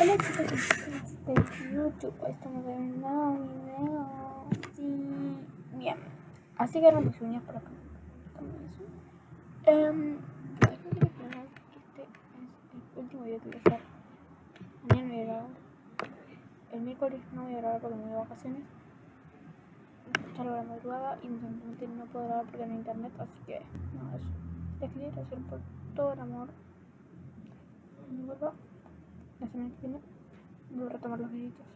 Hola chicos y chicas de YouTube, estamos en un nuevo video. Sí, bien. Así que mis uñas por acá. Um, este es el último video que voy a hacer. Mañana voy a grabar. El miércoles no voy a grabar porque me voy de vacaciones. Salgo a la madrugada y simplemente no puedo grabar porque no hay internet, así que no, eso. Les quería agradecer por todo el amor. Cuando vuelva viene voy a retomar los deditos.